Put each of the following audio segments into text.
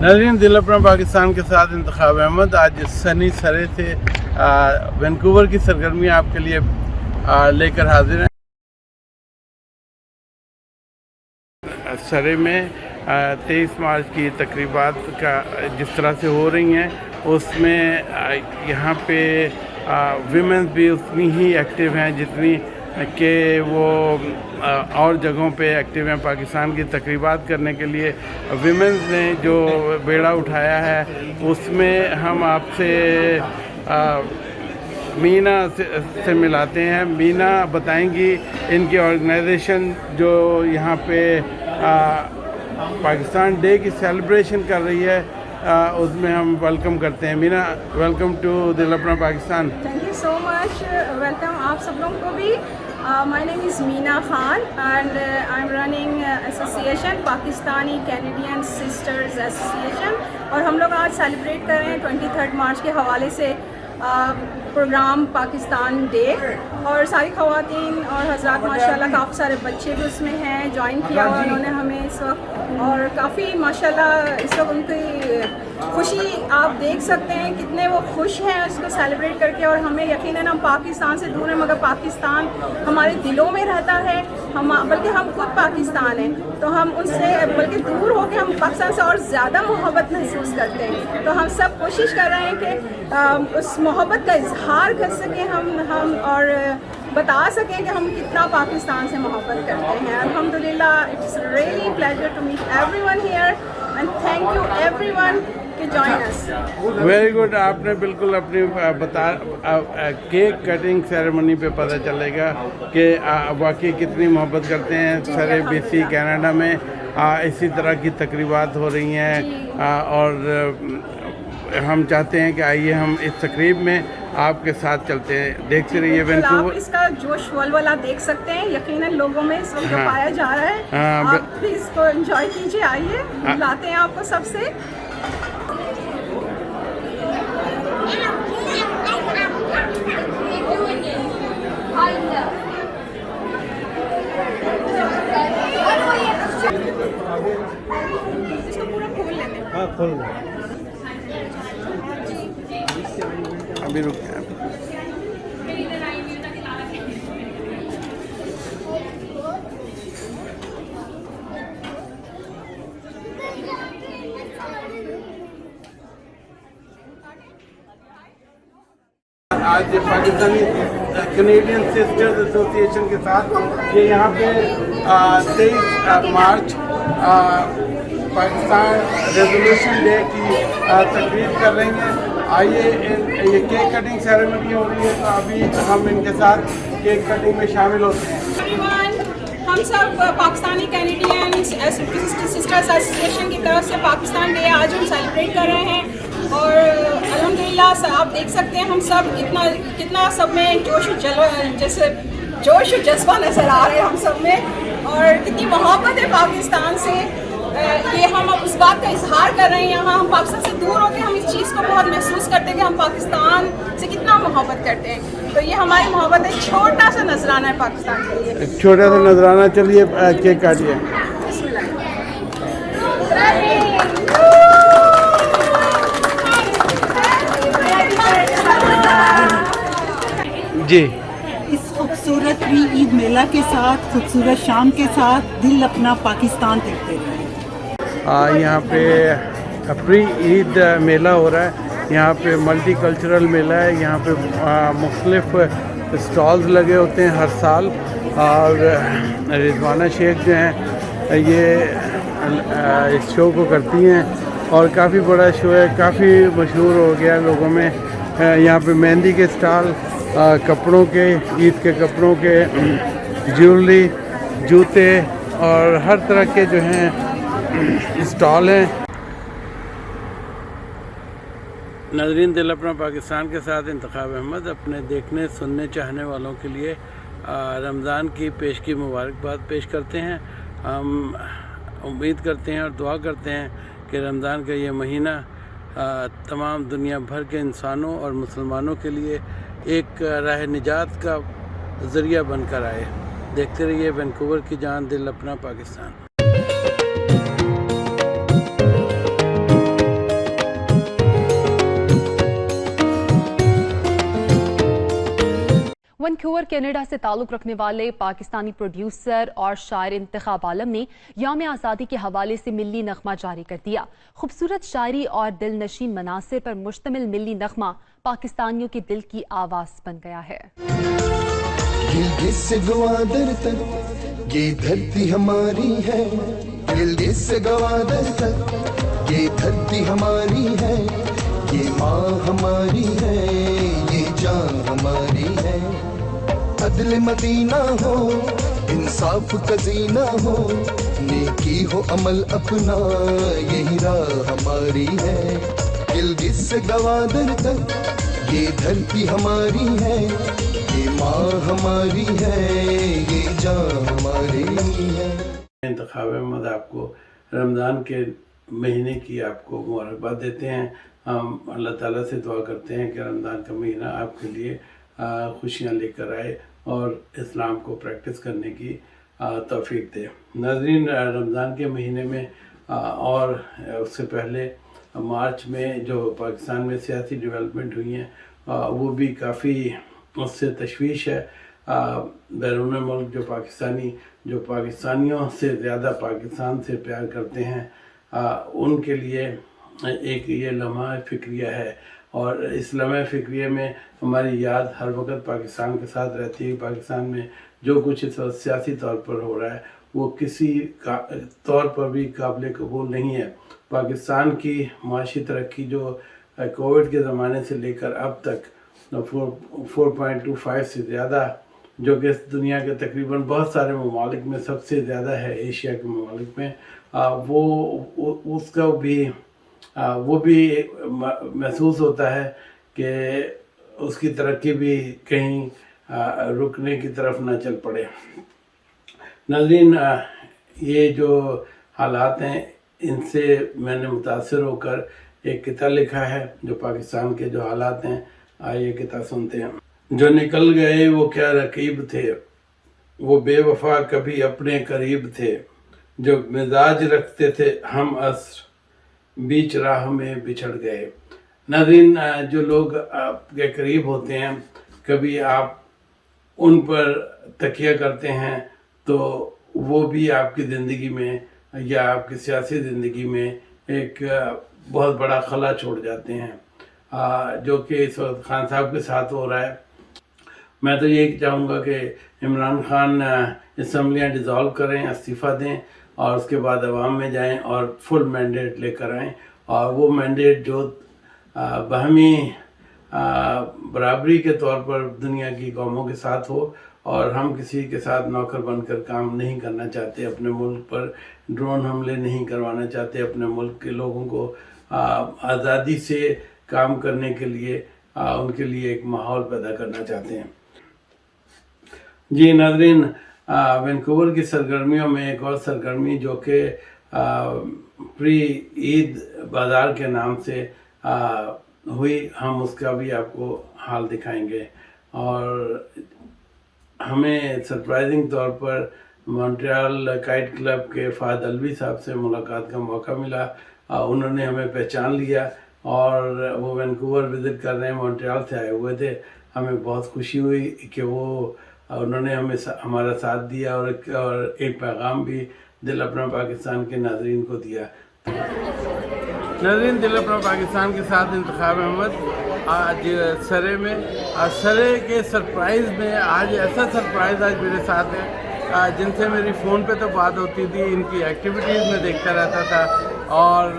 ناظرین، دل اپنا پاکستان کے ساتھ انتخاب احمد۔ آج سنی سرے سے وینکوور کی سرگرمیاں آپ کے لیے لے کر حاضر ہیں۔ سرے میں تیئیس مارچ کی تقریبات کا جس طرح سے ہو رہی ہیں، اس میں یہاں پہ ویمنز بھی اتنی ہی ایکٹیو ہیں جتنی کہ وہ اور جگہوں پہ ایکٹیو ہیں پاکستان کی تقریبات کرنے کے لیے۔ ویمنز نے جو بیڑا اٹھایا ہے، اس میں ہم آپ سے مینا سے ملاتے ہیں۔ مینا بتائیں گی ان کی آرگنائزیشن جو یہاں پہ پاکستان ڈے کی سیلیبریشن کر رہی ہے۔ اس میں ہم ویلکم کرتے ہیں۔ مینا welcome to Dil Apna Pakistan. Thank you so much welcome آپ سب لوگوں کو بھی۔ My name is Meena Khan and I am running association Pakistani Canadian sisters association اور ہم لوگ آج سیلیبریٹ کر رہے ہیں ٹوئنٹی تھرڈ مارچ کے حوالے سے۔ پروگرام پاکستان ڈے اور ساری خواتین اور حضرات ماشاءاللہ کافی سارے بچے بھی اس میں ہیں جوائن کیا اور ہاں جی۔ انہوں نے ہمیں اس وقت اور کافی ماشاءاللہ اس وقت ان کی خوشی آپ دیکھ سکتے ہیں کتنے وہ خوش ہیں اس کو سیلیبریٹ کر کے اور ہمیں یقیناً ہم پاکستان سے دور ہیں مگر پاکستان ہمارے دلوں میں رہتا ہے۔ ہم بلکہ ہم خود پاکستان ہیں۔ تو ہم ان سے بلکہ دور ہو کے ہم پاکستان سے اور زیادہ محبت محسوس کرتے ہیں۔ تو ہم سب کوشش کر رہے ہیں کہ اس محبت کا اظہار کر سکیں ہم ہم اور بتا سکیں کہ ہم کتنا پاکستان سے محبت کرتے ہیں۔ الحمدللہ it's really pleasure to meet everyone here and thank you everyone very good آپ نے بالکل اپنی بتا کیک کٹنگ سیرمنی پہ پتہ چلے گا کہ واقعی کتنی محبت کرتے ہیں سارے بی سی کینیڈا میں اسی طرح کی تقریبات ہو رہی ہیں اور ہم چاہتے ہیں کہ آئیے ہم اس تقریب میں آپ کے ساتھ چلتے ہیں دیکھتے رہیے آپ اس کا جوش ول والا دیکھ سکتے ہیں یقیناً لوگوں میں اس وقت پایا جا رہا ہے آپ اس کو انجوائے کیجیے آئیے لاتے ہیں آپ کو سب سے ہاں، ابھی رک آج پاکستانی کینیڈین سسٹرز ایسوسی ایشن کے ساتھ یہ یہاں پہ تیئیس مارچ پاکستان ریزولوشن ڈے کی تقریب کر رہی ہیں۔ آئیے یہ کیک کٹنگ سیریمنی ہو رہی ہے، تو ابھی ہم ان کے ساتھ کیک کٹنگ میں شامل ہوتے ہیں۔ ہم سب پاکستانی کینیڈین سسٹر ایسوسیشن کی طرف سے پاکستان ڈے آج ہم سیلیبریٹ کر رہے ہیں۔ اور، الحمدللہ آپ دیکھ سکتے ہیں، ہم سب کتنا کتنا سب میں جوش و جلو، جیسے جوش و جذبہ نظر آ رہے ہیں ہم سب میں۔ اور کتنی محبت ہے پاکستان سے یہ ہم اب اس بات کا اظہار کر رہے ہیں یہاں ہم پاکستان سے دور ہوتے ہیں ہم اس چیز کو بہت محسوس کرتے ہیں کہ ہم پاکستان سے کتنا محبت کرتے ہیں۔ تو یہ ہماری محبت ہے چھوٹا سا نذرانہ ہے پاکستان کے لیے۔ چھوٹا سا نظرانہ چلیے کیک کاٹیے۔ جی۔ اس خوبصورت بھی عید میلہ کے ساتھ خوبصورت شام کے ساتھ دل اپنا پاکستان دیکھتے رہے۔ یہاں پہ پری عید میلہ ہو رہا ہے۔ یہاں پہ ملٹی کلچرل میلہ ہے۔ یہاں پہ مختلف اسٹالز لگے ہوتے ہیں ہر سال۔ اور رضوانہ شیخ جو ہیں، یہ اس شو کو کرتی ہیں۔ اور کافی بڑا شو ہے۔ کافی مشہور ہو گیا لوگوں میں۔ یہاں پہ مہندی کے اسٹال کپڑوں کے، عید کے کپڑوں کے، جیولری، جوتے اور ہر طرح کے جو ہیں اسٹال ہیں۔ ناظرین، دل اپنا پاکستان کے ساتھ انتخاب احمد، اپنے دیکھنے، سننے، چاہنے والوں کے لیے رمضان کی پیش کی مبارکباد پیش کرتے ہیں۔ ہم امید کرتے ہیں اور دعا کرتے ہیں کہ رمضان کا یہ مہینہ تمام دنیا بھر کے انسانوں اور مسلمانوں کے لیے ایک راہ نجات کا ذریعہ بن کر آئے۔ دیکھتے رہیے، وینکوور کی جان، دل اپنا پاکستان۔ وینکوور کینیڈا سے تعلق رکھنے والے پاکستانی پروڈیوسر اور شاعر انتخاب عالم نے یوم آزادی کے حوالے سے ملی نغمہ جاری کر دیا۔ خوبصورت شاعری اور دل نشین مناظر پر مشتمل ملی نغمہ پاکستانیوں کے دل کی آواز بن گیا ہے۔ گلگت سے گوادر تک یہ دھرتی ہماری ہے۔ گلگت سے گوادر تک یہ دھرتی ہماری ہے۔ یہ ماں ہماری ہے۔ جان ہماری ہے۔ عدل مدینہ ہو، انصاف کزینہ ہو، نیکی ہو، عمل اپنا، یہی راہ ہماری ہے۔ گلگت سے گوادر تک، یہ دھرتی ہماری ہے۔ یہ ماں ہماری ہے، یہ جان ہماری ہے۔ انتخاب احمد آپ کو رمضان کے مہینے کی آپ کو مبارکباد دیتے ہیں۔ ہم اللہ تعالیٰ سے دعا کرتے ہیں کہ رمضان کا مہینہ آپ کے لیے خوشیاں لے کر آئے اور اسلام کو پریکٹس کرنے کی توفیق دے۔ ناظرین، رمضان کے مہینے میں اور اس سے پہلے مارچ میں جو پاکستان میں سیاسی ڈیولپمنٹ ہوئی ہیں وہ بھی کافی اس سے تشویش ہے۔ بیرون ملک جو پاکستانی، جو پاکستانیوں سے زیادہ پاکستان سے پیار کرتے ہیں ان کے لیے ایک یہ لمحہ فکریہ ہے اور اس لمحہ فکریہ میں ہماری یاد ہر وقت پاکستان کے ساتھ رہتی ہے۔ پاکستان میں جو کچھ اس وقت سیاسی طور پر ہو رہا ہے، وہ کسی طور پر بھی قابل قبول نہیں ہے۔ پاکستان کی معاشی ترقی جو کووڈ کے زمانے سے لے کر اب تک فور پوائنٹ ٹو فائیو سے زیادہ، جو کہ دنیا کے تقریباً بہت سارے ممالک میں سب سے زیادہ ہے، ایشیا کے ممالک میں وہ، اس کا بھی وہ بھی محسوس ہوتا ہے کہ اس کی ترقی بھی کہیں رکنے کی طرف نہ چل پڑے۔ ناظرین یہ جو حالات ہیں، ان سے میں نے متاثر ہو کر ایک کتاب لکھا ہے جو پاکستان کے جو حالات ہیں، آئیے کتاب سنتے ہیں۔ جو نکل گئے، وہ کیا رقیب تھے؟ وہ بے وفا کبھی اپنے قریب تھے۔ جو مزاج رکھتے تھے، ہم عصر بیچ راہ میں بچھڑ گئے۔ ناظرین، جو لوگ آپ کے قریب ہوتے ہیں، کبھی آپ ان پر تکیہ کرتے ہیں تو وہ بھی آپ کی زندگی میں یا آپ کی سیاسی زندگی میں ایک بہت بڑا خلا چھوڑ جاتے ہیں۔ جو کہ اس وقت خان صاحب کے ساتھ ہو رہا ہے۔ میں تو یہی چاہوں گا کہ عمران خان اسمبلیاں ڈیزالو کریں، استعفیٰ دیں۔ اور اس کے بعد عوام میں جائیں اور فل مینڈیٹ لے کر آئیں اور وہ مینڈیٹ جو باہمی برابری کے طور پر دنیا کی قوموں کے ساتھ ہو اور ہم کسی کے ساتھ نوکر بن کر کام نہیں کرنا چاہتے، اپنے ملک پر ڈرون حملے نہیں کروانا چاہتے، اپنے ملک کے لوگوں کو آزادی سے کام کرنے کے لیے ان کے لیے ایک ماحول پیدا کرنا چاہتے ہیں۔ جی ناظرین وینکوور کی سرگرمیوں میں ایک اور سرگرمی جو کہ پری عید بازار کے نام سے ہوئی، ہم اس کا بھی آپ کو حال دکھائیں گے۔ اور ہمیں سرپرائزنگ طور پر مونٹریال کائٹ کلب کے فہد الوی صاحب سے ملاقات کا موقع ملا۔ انہوں نے ہمیں پہچان لیا اور وہ وینکوور وزٹ کر رہے ہیں، مونٹریال سے آئے ہوئے تھے۔ ہمیں بہت خوشی ہوئی کہ وہ اور انہوں نے ہمیں ہمارا ساتھ دیا اور ایک پیغام بھی دل اپنا پاکستان کے ناظرین کو دیا۔ ناظرین، دل اپنا پاکستان کے ساتھ انتخاب احمد۔ آج سرے میں سرے کے سرپرائز میں آج ایسا سرپرائز آج میرے ساتھ ہے۔ جن سے میری فون پہ تو بات ہوتی تھی، ان کی ایکٹیویٹیز میں دیکھتا رہتا تھا۔ اور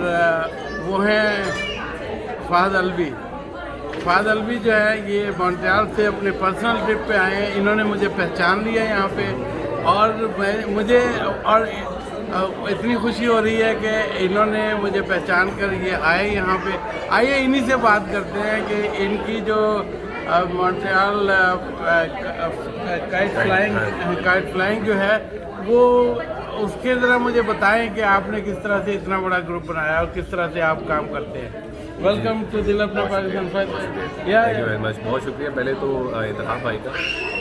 وہ ہیں فہد الوی۔ فہد الوی جو ہے یہ مونٹریال سے اپنے پرسنل ٹرپ پہ آئے ہیں۔ انہوں نے مجھے پہچان لیا یہاں پہ۔ اور میں مجھے اور اتنی خوشی ہو رہی ہے کہ انہوں نے مجھے پہچان کر یہ آئے یہاں پہ۔ آئیے انہی سے بات کرتے ہیں کہ ان کی جو Montreal kite flying kite flying جو ہے، وہ اس کے ذرا مجھے بتائیں کہ آپ نے کس طرح سے اتنا بڑا گروپ بنایا اور کس طرح سے آپ کام کرتے ہیں۔ ویلکم ٹو دل اپنا پاکستان بہت شکریہ پہلے تو انتخاب بھائی کا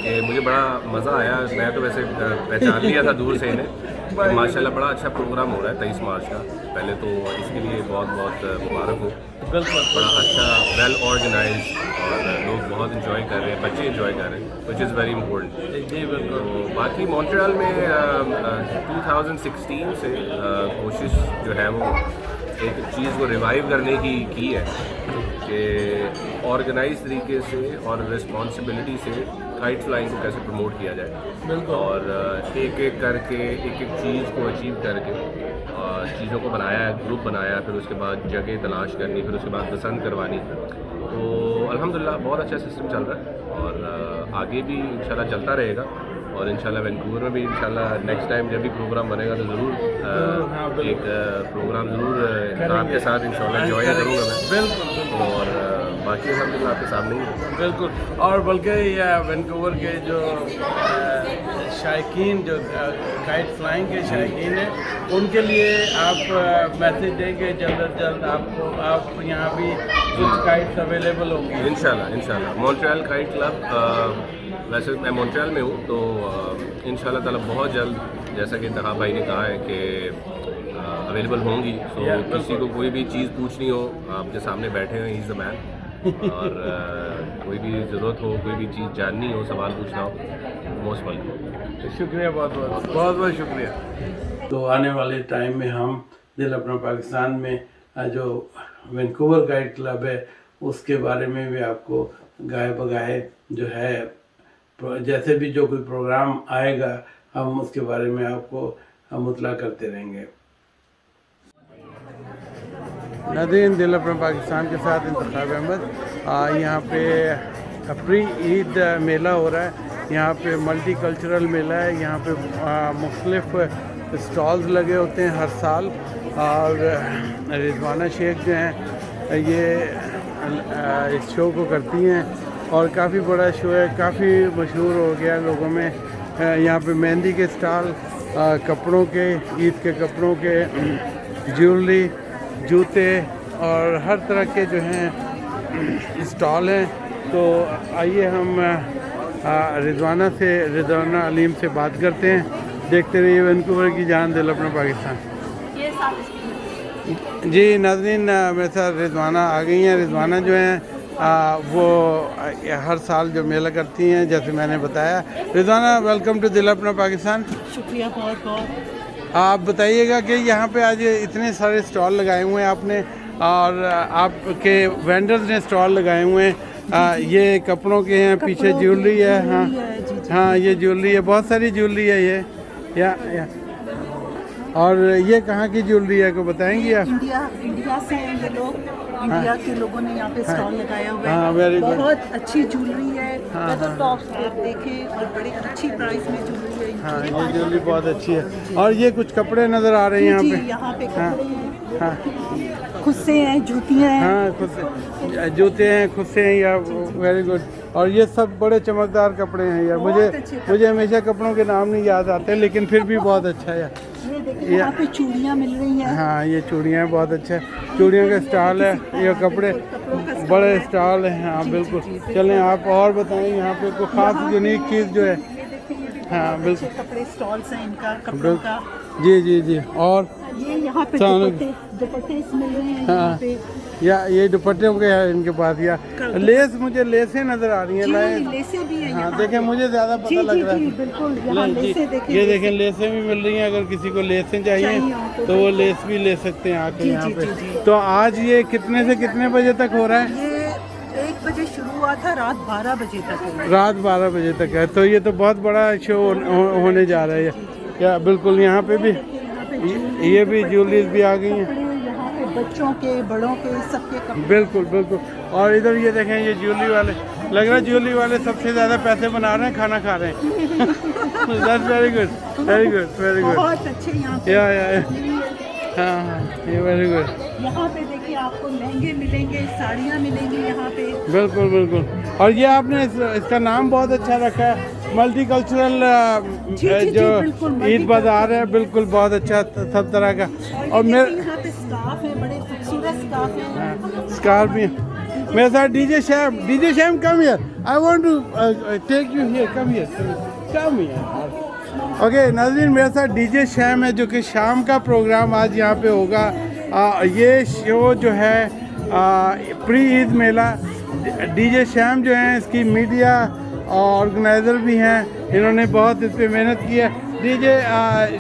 کہ مجھے بڑا مزہ آیا میں تو ویسے پہچان لیا تھا دور سے انہیں ماشاء اللہ بڑا اچھا پروگرام ہو رہا ہے تیئیس مارچ کا پہلے تو اس کے لیے بہت بہت مبارک ہو بڑا اچھا ویل آرگنائز اور لوگ بہت انجوائے کر رہے ہیں بچے انجوائے کر رہے ہیں وچ از ویری امپورٹنٹ جی بالکل باقی مونٹریال میں ٹو تھاؤزنڈ سکسٹین سے کوشش جو ہے وہ ایک چیز کو ریوائیو کرنے کی کی ہے کہ آرگنائز طریقے سے اور رسپانسبلٹی سے کائٹ فلائنگ کو کیسے پروموٹ کیا جائے بالکل۔ اور ایک ایک کر کے ایک ایک چیز کو اچیو کر کے چیزوں کو بنایا گروپ بنایا پھر اس کے بعد جگہ تلاش کرنی پھر اس کے بعد پسند کروانی۔ تو الحمدللہ بہت اچھا سسٹم چل رہا ہے اور آگے بھی انشاءاللہ چلتا رہے گا۔ اور انشاءاللہ وینکوور میں بھی انشاءاللہ نیکسٹ ٹائم جب بھی پروگرام بنے گا تو ضرور ایک پروگرام ضرور آپ کے ساتھ انشاءاللہ انجوائے کروں گا میں۔ بالکل۔ اور باقی الحمدللہ آپ کے سامنے ہی بالکل۔ اور بلکہ یہ وینکوور کے جو شائقین جو کائٹ فلائنگ کے شائقین ہیں ان کے لیے آپ میسیج دیں گے جلد از جلد آپ کو آپ یہاں بھی کچھ کائٹس اویلیبل ہوں گی۔ انشاءاللہ انشاءاللہ۔ مونٹریال کائٹ کلب ویسے میں مونٹریال میں ہوں تو آ، انشاءاللہ تعالیٰ بہت جلد جیسا کہ انتخاب بھائی نے کہا ہے کہ اویلیبل ہوں گی۔ تو Yeah, کسی کو کوئی بھی چیز پوچھنی ہو آپ کے سامنے بیٹھے ہیں از دا مین اور کوئی بھی ضرورت ہو کوئی بھی چیز جاننی ہو سوال پوچھنا ہو موسٹ ویلکم شکریہ بہت بہت بہت بہت شکریہ۔ تو آنے والے ٹائم میں ہم دل اپنا پاکستان میں جو وینکوور گائیڈ کلب ہے اس کے بارے میں بھی آپ کو گائے بگائے جو ہے جیسے بھی جو کوئی پروگرام آئے گا، ہم اس کے بارے میں آپ کو مطلع کرتے رہیں گے۔ نادرین دل اپنا پاکستان کے ساتھ انتخاب احمد۔ یہاں پہ پری عید میلہ ہو رہا ہے۔ یہاں پہ ملٹی کلچرل میلہ ہے۔ یہاں پہ مختلف اسٹالز لگے ہوتے ہیں ہر سال۔ اور رضوانہ شیخ جو ہیں، یہ اس شو کو کرتی ہیں۔ اور کافی بڑا شو ہے کافی مشہور ہو گیا لوگوں میں۔ یہاں پہ مہندی کے اسٹال کپڑوں کے عید کے کپڑوں کے جیولری جوتے اور ہر طرح کے جو ہیں اسٹال ہیں۔ تو آئیے ہم رضوانہ سے رضوانہ علیم سے بات کرتے ہیں۔ دیکھتے رہیے وینکوور کی جان دل اپنا پاکستان۔ جی ناظرین میرے ساتھ رضوانہ آ گئی ہیں۔ رضوانہ جو ہیں وہ ہر سال جو میلہ کرتی ہیں جیسے میں نے بتایا۔ Rizwana welcome to Dil Apna Pakistan. شکریہ بہت بہت۔ آپ بتائیے گا کہ یہاں پہ آج اتنے سارے اسٹال لگائے ہوئے ہیں آپ نے اور آپ کے وینڈرز نے اسٹال لگائے ہوئے ہیں۔ آ، یہ کپڑوں کے ہیں پیچھے جیولری ہے ہاں۔ جی، جی۔ ہاں یہ جیولری ہے بہت ساری جیولری ہے یہ۔ یا اور یہ کہاں کی جیولری ہے کو بتائیں گی آپ؟ انڈیا انڈیا سے ہیں یہ لوگ۔ انڈیا کے لوگوں نے یہاں پہ اسٹال لگایا ہوا ہاں، ہے good. بہت اچھی جیولری ہے۔ آپ دیکھیں اور بڑے اچھی پرائس میں جیولری ہے۔ ہاں یہ جیولری بہت اچھی ہے۔ اور یہ کچھ کپڑے نظر آ رہے ہیں یہاں جی پہ۔ یہاں پہ ہاں کپڑے ہیں۔ ہاں۔ خود سے ہیں جوتیاں ہیں۔ ہاں خود سے جوتے ہیں خود سے ہیں یا ویری گڈ اور یہ سب بڑے چمکدار کپڑے ہیں۔ یار مجھے۔ مجھے ہمیشہ کپڑوں کے نام نہیں یاد آتے لیکن پھر بھی بہت اچھا ہے۔ دیکھیں یہاں پہ چوڑیاں مل رہی ہیں۔ ہاں یہ چوڑیاں بہت اچھا ہے چوڑیوں کا اسٹال ہے یہ کپڑے بڑے اسٹال ہیں ہاں بالکل۔ چلیں آپ اور بتائیں یہاں پہ کوئی خاص یونیک چیز جو ہے؟ ہاں بالکل۔ کپڑے اسٹالس ہیں ان کا کپڑوں کا۔ جی جی جی اور یہ یہاں پہ۔ دوپٹے دوپٹے مل رہے ہیں ہاں۔ یہاں پہ یا یہ دوپٹوں کے ہیں ان کے پاس یا لیس مجھے لیسیں نظر آ رہی ہیں جی لائے لیسیں بھی ہیں ہاں دیکھیں مجھے زیادہ جی پتہ لگ جی رہا جی ہے۔ بالکل جی یہ دیکھیں لیسیں بھی مل رہی ہیں۔ اگر کسی کو لیسیں چاہیے تو وہ لیس بھی لے سکتے ہیں آ کے جی، یہاں جی، پہ۔ جی، جی۔ تو آج یہ کتنے سے کتنے بجے تک ہو رہا ہے؟ ایک بجے شروع ہوا تھا رات بارہ بجے تک۔ رات بارہ بجے تک ہے۔ تو یہ تو بہت بڑا شو ہونے جا رہا ہے۔ کیا بالکل یہاں پہ بھی۔ یہ- بھی جیولریز بھی آ گئی ہیں۔ بچوں کے بڑوں کے سب کے کپڑے بالکل بالکل۔ اور ادھر یہ دیکھیں یہ جیولری والے۔ لگ رہا ہے جیولری والے سب سے زیادہ پیسے بنا رہے ہیں کھانا کھا رہے ہیں۔ Very good very good very good بہت اچھے یہاں پہ یا۔ ہاں ہاں یہ ویری گڈ یہاں پہ دیکھیے آپ کو لہنگے ملیں گے ساڑیاں ملیں گی یہاں پہ۔ بالکل بالکل۔ اور یہ آپ نے اس کا نام بہت اچھا رکھا ہے۔ ملٹی کلچرل جی، جی، جو عید بازار ہے بالکل بہت اچھا سب طرح کا۔ اور میرے دیکھیں بڑے خوبصورت اسکارف ہیں۔ میرے ساتھ D J Sham D J Sham come here I want to take you here come here come here okay ناظرین میرے ساتھ ڈی جے شیم ہے جو کہ شام کا پروگرام آج یہاں پہ ہوگا۔ آ, یہ شو جو ہے پری عید میلہ۔ ڈی جے شیم جو ہیں اس کی میڈیا آرگنائزر بھی ہیں۔ انہوں نے بہت اس پہ محنت کی ہے۔ D J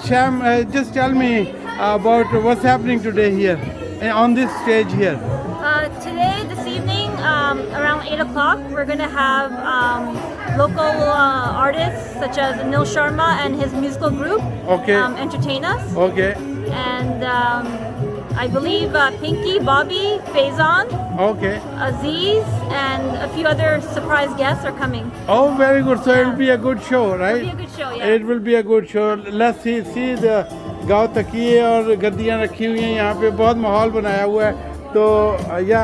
Sham just tell me about what's happening today here eh, on this stage here? Uh, today, this evening, um, around 8 o'clock, we're going to have um, local uh, artists such as Nil Sharma and his musical group okay. um, entertain us. Okay. And um, I believe uh, Pinky, Bobby, Faison, okay Aziz, and a few other surprise guests are coming. Oh, very good. So it will be a good show, right? It'll be a good show, yeah. It will be a good show. Let's see, see the گاؤں تکیے اور گدیاں رکھی ہوئی ہیں یہاں پہ بہت ماحول بنایا ہوا ہے تو یا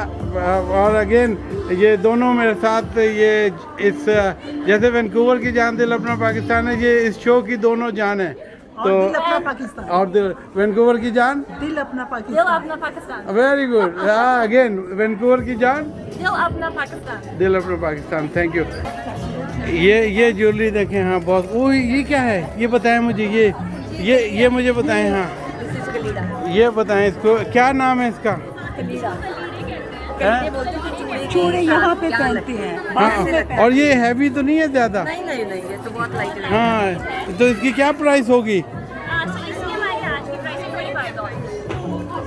اور اگین یہ دونوں میرے ساتھ یہ اس جیسے وینکوور کی جان دل اپنا پاکستان ہے یہ اس شو کی دونوں جان ہیں تو اور دل اپنا پاکستان۔ اور دل وینکوور کی جان؟ Dil Apna Pakistan. Very good again Vancouver کی جان؟ Dil Apna Pakistan. دل اپنا پاکستان تھینک یو یہ یہ جیولری دیکھیں ہاں بہت وہ یہ کیا ہے؟ یہ بتائیں مجھے یہ یہ یہ مجھے بتائیں ہاں۔ یہ بتائیں اس کو۔ کیا نام ہے اس کا؟ چوڑے یہاں پہ پہنتے ہیں۔ میں ہاں۔ اور یہ ہیوی تو نہیں ہے زیادہ؟ ہاں۔ تو اس کی کیا پرائس ہوگی؟ so you see my hat, the price is $25.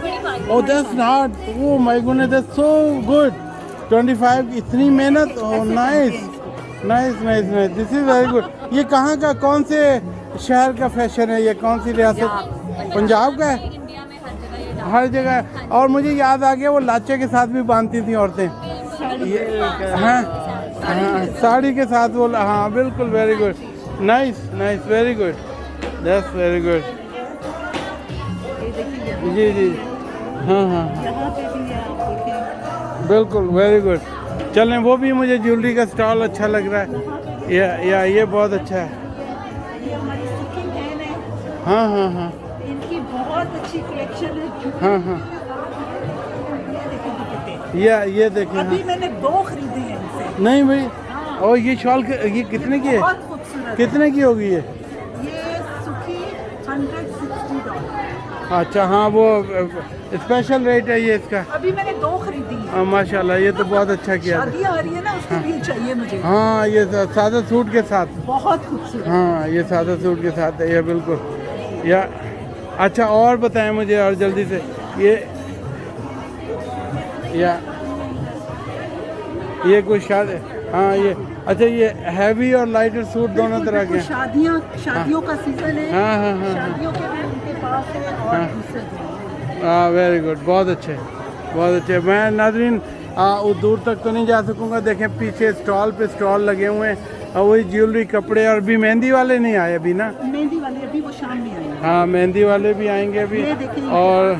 $25. Oh that's not oh my goodness that's so good 25 اتنی محنت۔ او nice nice nice nice this is very good یہ کہاں کا کون سے شہر کا فیشن ہے؟ یہ کون سی ریاست پنجاب کا ہے؟ ہر جگہ اور مجھے یاد آ گیا وہ لاچے کے ساتھ بھی باندھتی تھیں عورتیں۔ ہاں ہاں ساڑی کے ساتھ وہ ہاں بالکل very good nice nice very good that's very good جی جی۔ ہاں ہاں۔ بالکل ویری گڈ چلیں وہ بھی مجھے جیولری کا اسٹال اچھا لگ رہا ہے۔ یہ بہت اچھا ہے۔ ہاں ہاں ہاں۔ بہت اچھی کلیکشن ہے۔ ہاں ہاں۔ یہ دیکھیں یہ یہ دیکھیں ہاں۔ ابھی میں نے دو خریدے ہیں نہیں بھائی اور یہ شال یہ کتنے کی ہے؟ بہت خوبصورت۔ ہے کتنے کی ہوگی یہ؟ یہ اچھا ہاں وہ اسپیشل ریٹ ہے یہ اس کا۔ ابھی میں نے دو خریدی ہاں ماشاء اللہ یہ تو بہت اچھا کیا۔ ہے نا اس کے لیے چاہیے مجھے۔ ہاں یہ سادہ سوٹ کے ساتھ۔ بہت خوبصورت۔ ہاں یہ سادہ سوٹ کے ساتھ ہے یہ بالکل۔ یا اچھا اور بتائیں مجھے اور جلدی سے۔ یہ یا یہ کوئی شاد ہاں یہ اچھا یہ ہیوی اور لائٹر سوٹ دونوں طرح کے شادیاں شادیوں کا سیزن ہے۔ ہاں ہاں ہاں شادیوں کے بھی ان کے پاس ہے اور ہاں۔ دوسرے ہاں ویری گڈ بہت اچھے بہت اچھے۔ میں ناظرین وہ دور تک تو نہیں جا سکوں گا۔ دیکھیں پیچھے اسٹال پہ اسٹال لگے ہوئے ہیں۔ اور وہی جیولری کپڑے اور بھی مہندی والے نہیں آئے ابھی نا؟ مہندی والے ابھی وہ شام میں آئے ہیں ہاں مہندی والے بھی آئیں گے ابھی۔ یہ۔ اور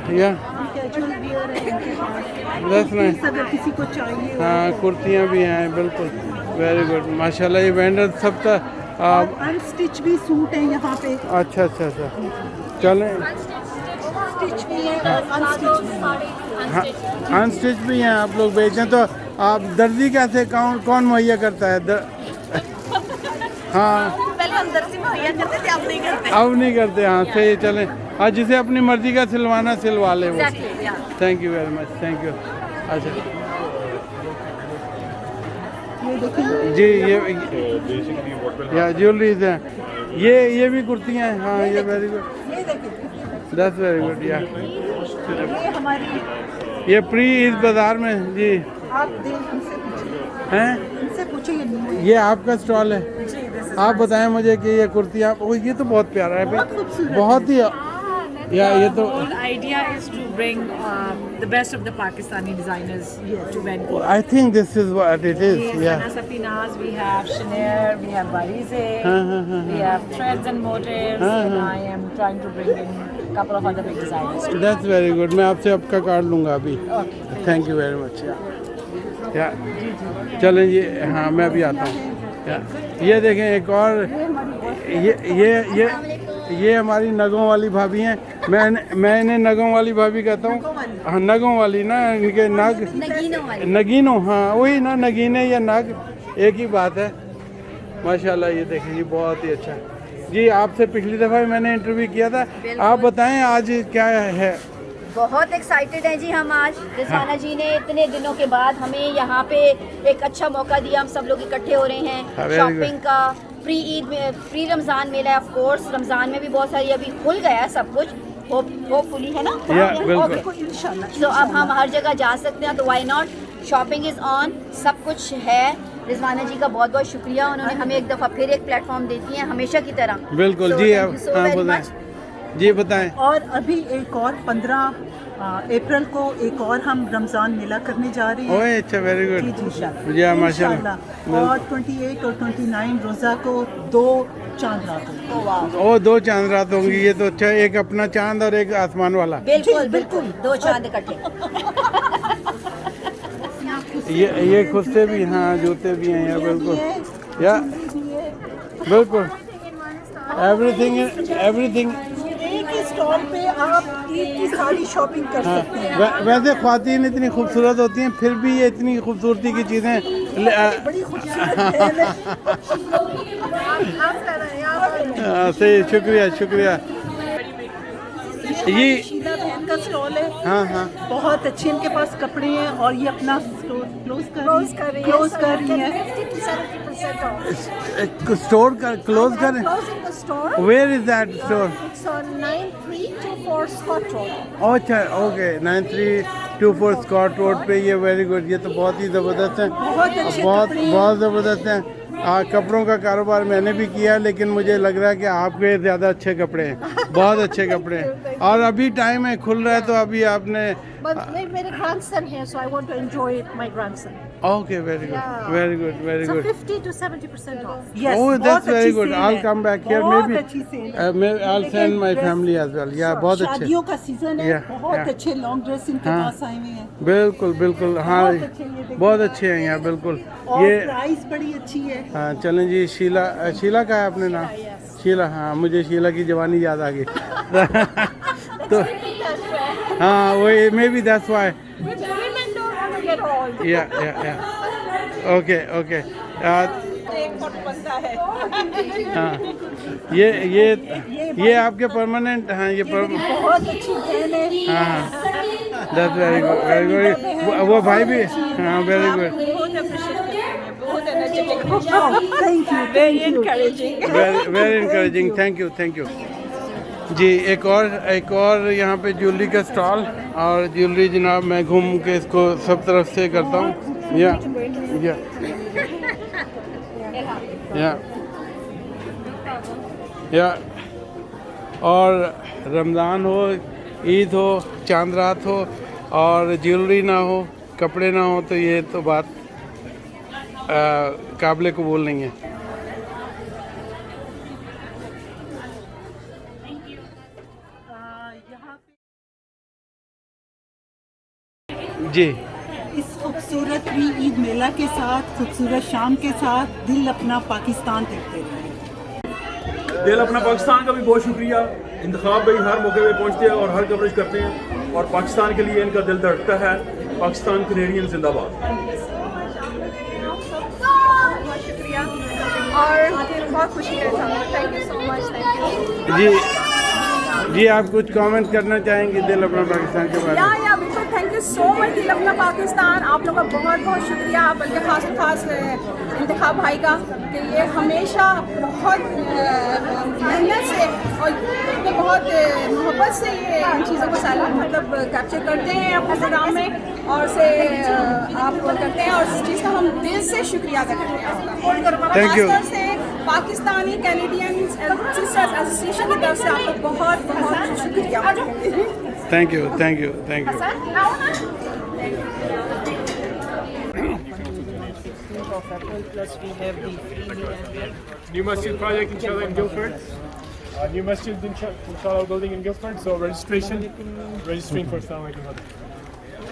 اگر کسی کو چاہیے ہاں کرتیاں بھی ہیں بالکل۔ ویری گڈ ماشاء اللہ یہ وینڈر سب کا بھی سوٹ ہیں یہاں پہ۔ اچھا اچھا اچھا۔ چلیں۔ سٹچ بھی ہے ان سٹچ بھی ہیں آپ لوگ بیچیں تو آپ درزی کیسے کون کون مہیا کرتا ہے. ہاں۔ پہلے ہم درسی مہیا کرتے تھے اب نہیں کرتے۔ اب نہیں کرتے ہاں صحیح چلیں۔ ہاں جسے اپنی مرضی کا سلوانا سلوا لے وہ۔ Thank you very much thank you اچھا۔ جی یہ جیولریز ہیں۔ یہ یہ بھی کرتیاں ہیں ہاں یہ very good this very good یا یہ پری بازار میں جی۔ آپ ہیں؟ یہ آپ کا اسٹال ہے۔ جی آپ بتائیں مجھے کہ یہ کرتیاں او یہ تو بہت پیارا ہے۔ بہت ہی یا یہ تو whole idea is to bring the best of the Pakistani designers to Vancouver. I think this is what it is We یا have Safinaz, we have Chenier, we have Barize, we have Threads and Motives, and I am trying to bring in a couple of other big designers. That's very good میں آپ سے آپ کا card لوں گا ابھی. Thank you very مچ یا چلیں جی ہاں میں ابھی آتا ہوں. یہ دیکھیں ایک اور یہ یہ یہ ہماری نگوں والی بھابھی ہیں. میں میں انہیں نگوں والی بھابھی کہتا ہوں. ہاں نگوں والی نا ان کے نگ نگینوں ہاں وہی نا نگینے یا نگ ایک ہی بات ہے. ماشاء اللہ یہ دیکھیں جی بہت ہی اچھا جی آپ سے پچھلی دفعہ بھی میں نے انٹرویو کیا تھا۔ آپ بتائیں آج کیا ہے؟ بہت ایکسائٹیڈ ہیں جی ہم آج۔ رضوانہ جی نے اتنے دنوں کے بعد ہمیں یہاں پہ ایک اچھا موقع دیا۔ ہم سب لوگ اکٹھے ہو رہے ہیں۔ ہاں, شاپنگ کا پری عید میں پری رمضان میلہ ہے آف کورس رمضان میں بھی بہت ساری ابھی کھل گیا ہے سب کچھ۔ ہوپ فلی ہے نا. تو اب ہم ہر جگہ جا سکتے ہیں۔ تو why not shopping is on سب کچھ ہے۔ رضوانہ جی کا بہت بہت شکریہ انہوں نے ہمیں ایک دفعہ پھر ایک پلیٹ فارم دیتی ہیں ہمیشہ کی طرح۔ بالکل جی ہاں. جی بتائیں۔ اور ابھی ایک اور پندرہ اپریل کو ایک اور ہم رمضان میلہ کرنے جا رہے ہیں۔ اچھا ویری جی گڈ جی انشاءاللہ۔ جی ہاں ماشاء۔ اللہ اور ٹوئنٹی ایٹ اور ٹوئنٹی نائن روزہ کو دو چاند رات ہوگی او دو چاند رات ہوں گی یہ تو اچھا ایک اپنا چاند اور ایک آسمان والا۔ بالکل بالکل۔ دو چاند اکٹھے۔ یہ یہ خستے بھی ہاں جوتے بھی ہیں یہاں بالکل۔ یا بالکل۔ ایوری تھنگ ایوری تھنگ ایک ہی اسٹال پہ آپ عید کی ساری شاپنگ کر ہاں۔ سکتے ہیں۔ وے- ویسے خواتین اتنی خوبصورت ہوتی ہیں پھر بھی یہ اتنی خوبصورتی کی چیزیں صحیح شکریہ شکریہ۔ یہ شیلا بہن کا اسٹال ہے۔ ہاں ہاں۔ بہت اچھے ان کے پاس کپڑے ہیں اور یہ اپنا کلوز کر رہی ہیں۔ کلوز کر رہی ہیں۔ اسٹور کر کلوز کریں ویئر از دیٹ اسٹور اچھا okay nine three two four Scott road پہ یہ ویری گڈ یہ تو بہت ہی زبردست ہیں بہت بہت زبردست ہیں کپڑوں کا کاروبار میں نے بھی کیا لیکن مجھے لگ رہا ہے کہ آپ کے زیادہ اچھے کپڑے ہیں بہت اچھے کپڑے ہیں اور ابھی ٹائم ہے کھل رہا ہے تو ابھی آپ نے میرے گرانڈ سن ہے so I want to enjoy my grandson okay very good very good very so good fifty two seventy percent off Yes, Oh, بہت that's very اچھی good. sale I'll ہے۔ come back here. بہت Maybe اچھی sale uh, ہے۔ maybe I'll send my Dress- family as well. Yeah, بہت اچھے شادیوں کا سیزن ہے Yeah, بہت yeah. اچھے لانگ ڈریس ان کے ہاں۔ پاس آئے ہوئے ہیں بالکل بالکل ہاں بہت اچھے ہیں یہاں بالکل یہ پرائز بڑی اچھی ہے ہاں چلیں جی شیلا شیلا کا ہے اپنے نام شیلا ہاں مجھے شیلا کی جوانی یاد آ گئی تو ہاں وہ maybe that's why okay okay ہاں یہ یہ یہ آپ کے پرماننٹ ہاں یہ ہاں that's very good very good وہ بھائی بھی ہاں very good thank you very encouraging very encouraging thank you thank you جی ایک اور ایک اور یہاں پہ جیولری کا اسٹال اور جیولری جناب میں گھوم کے اس کو سب طرف سے کرتا ہوں۔ یا یا یا یا اور رمضان ہو عید ہو چاند رات ہو اور جیولری نہ ہو کپڑے نہ ہو تو یہ تو بات۔ قابل قبول نہیں ہے۔ جی۔ اس خوبصورت پری عید میلہ کے ساتھ خوبصورت شام کے ساتھ دل اپنا پاکستان دیکھتے رہے۔ دل اپنا پاکستان کا بھی بہت شکریہ۔ انتخاب بھائی ہر موقع پہ پہنچتے ہیں اور ہر کوریج کرتے ہیں اور پاکستان کے لیے ان کا دل دھڑکتا ہے۔ پاکستان کینیڈین زندہ باد بہت شکریہ اور بہت خوشی ہے thank you so much thank you جی جی آپ کچھ کامنٹ کرنا چاہیں گے دل اپنا پاکستان کے بارے میں؟ یو سو مچ دل اپنا پاکستان۔ آپ لوگوں کا بہت بہت شکریہ بلکہ خاص خاص انتخاب بھائی کا کہ یہ ہمیشہ بہت محنت سے اور بہت محبت سے یہ ان چیزوں کو سال مطلب کیپچر کرتے ہیں اپنے پروگرام میں اور سے آپ کرتے ہیں اور اس چیز کا ہم دل سے شکریہ ادا کرتے ہیں. خاص طور سے پاکستانی کینیڈین سسٹرز ایسوسیشن کی طرف سے آپ کا بہت بہت شکریہ۔ Thank you, thank you, thank you. New Masjid project inshallah in Guildford. Uh, new Masjid inshallah building in Guildford. So registration, registering for Islamic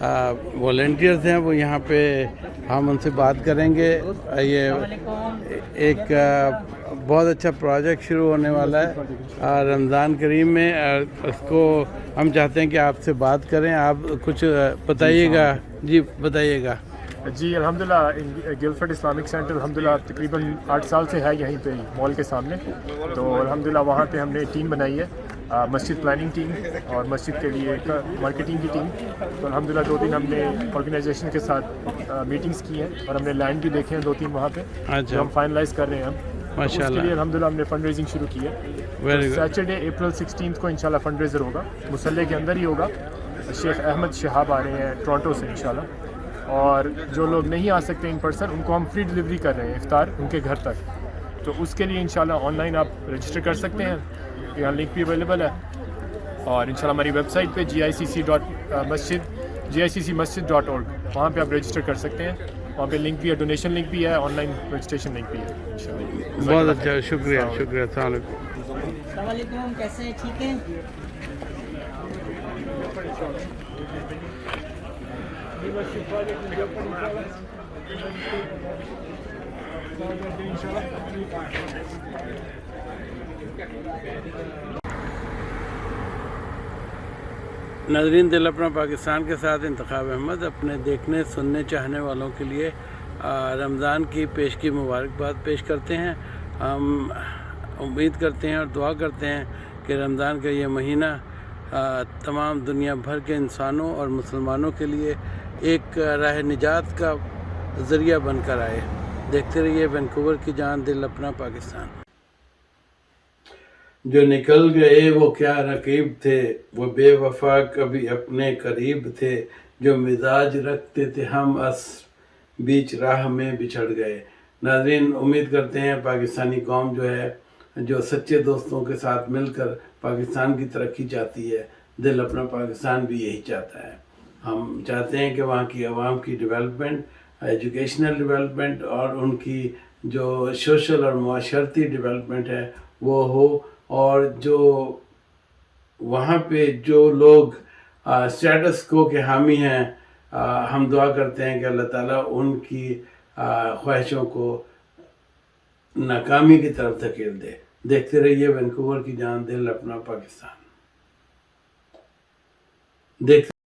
والنٹیرز ہیں، وہ یہاں پہ ہم ان سے بات کریں گے۔ یہ ایک بہت اچھا پروجیکٹ شروع ہونے والا ہے۔ رمضان کریم میں اس کو ہم چاہتے ہیں کہ آپ سے بات کریں۔ آپ کچھ بتائیے گا۔ جی بتائیے گا۔ جی الحمدللہ گلفرڈ اسلامک سینٹر الحمدللہ تقریباً آٹھ سال سے ہے یہیں پہ، مال کے سامنے۔ تو الحمدللہ، وہاں پہ ہم نے ٹیم بنائی ہے۔ مسجد پلاننگ ٹیم اور مسجد کے لیے مارکیٹنگ کی ٹیم تو الحمدللہ دو دن ہم نے آرگنائزیشن کے ساتھ میٹنگس کی ہیں اور ہم نے لینڈ بھی دیکھے ہیں دو تین وہاں پہ۔ اچھا۔ جو ہم فائنلائز کر رہے ہیں ہم۔ ماشاء اللہ الحمد للہ ہم نے فنڈ ریزنگ شروع کی ہے۔ سیٹرڈے اپریل سکسٹینتھ کو انشاءاللہ فنڈ ریزر ہوگا۔ مسلح کے اندر ہی ہوگا۔ شیخ احمد شہاب آ رہے ہیں ٹورانٹو سے انشاءاللہ۔ اور جو لوگ نہیں آ سکتے ان پرسن ان کو ہم فری ڈلیوری کر رہے ہیں افطار ان کے گھر تک۔ تو اس کے لیے انشاءاللہ آن لائن آپ رجسٹر کر سکتے ہیں۔ یہاں لنک بھی اویلیبل ہے۔ اور انشاءاللہ ہماری ویب سائٹ پہ جی آئی سی سی ڈاٹ مسجد جی آئی سی سی مسجد ڈاٹ اور وہاں پہ آپ رجسٹر کر سکتے ہیں۔ وہاں پہ لنک بھی ہے ڈونیشن لنک بھی ہے آن لائن رجسٹریشن لنک بھی ہے۔ بہت اچھا شکریہ شکریہ السلام علیکم کیسے ہیں؟ ٹھیک ہیں؟ ناظرین، دل اپنا پاکستان کے ساتھ انتخاب احمد، اپنے دیکھنے، سننے، چاہنے والوں کے لیے رمضان کی پیش کی مبارکباد پیش کرتے ہیں۔ ہم امید کرتے ہیں اور دعا کرتے ہیں کہ رمضان کا یہ مہینہ تمام دنیا بھر کے انسانوں اور مسلمانوں کے لیے ایک راہ نجات کا ذریعہ بن کر آئے۔ دیکھتے رہیے، وینکوور کی جان، دل اپنا پاکستان۔ جو نکل گئے وہ کیا رقیب تھے؟ وہ بے وفا کبھی اپنے قریب تھے، جو مزاج رکھتے تھے ہم اس بیچ راہ میں بچھڑ گئے۔ ناظرین، امید کرتے ہیں پاکستانی قوم جو ہے، جو سچے دوستوں کے ساتھ مل کر پاکستان کی ترقی چاہتی ہے، دل اپنا پاکستان بھی یہی چاہتا ہے۔ ہم چاہتے ہیں کہ وہاں کی عوام کی ڈیولپمنٹ، ایجوکیشنل ڈیولپمنٹ اور ان کی جو سوشل اور معاشرتی ڈیولپمنٹ ہے، وہ ہو۔ اور جو وہاں پہ جو لوگ اسٹیٹس کو کے حامی ہیں ہم دعا کرتے ہیں کہ اللہ تعالیٰ ان کی خواہشوں کو ناکامی کی طرف دھکیل دے۔ دیکھتے رہیے وینکوور کی جان دل اپنا پاکستان۔ دیکھتے